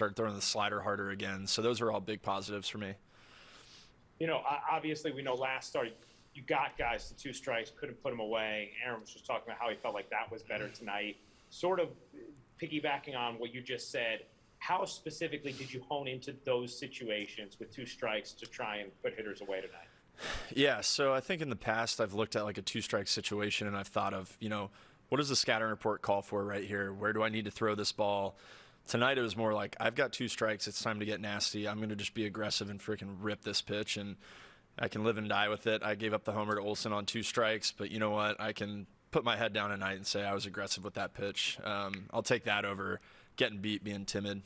started throwing the slider harder again. So those are all big positives for me. You know, obviously, we know last start you got guys to two strikes, couldn't put them away. Aaron was just talking about how he felt like that was better tonight. Sort of piggybacking on what you just said, how specifically did you hone into those situations with two strikes to try and put hitters away tonight? Yeah, so I think in the past I've looked at like a two strike situation and I've thought of, you know, what does the scouting report call for right here? Where do I need to throw this ball? Tonight it was more like I've got two strikes, it's time to get nasty. I'm going to just be aggressive and freaking rip this pitch and I can live and die with it. I gave up the homer to Olson on two strikes, but you know what? I can put my head down tonight and say I was aggressive with that pitch. Um, I'll take that over getting beat, being timid.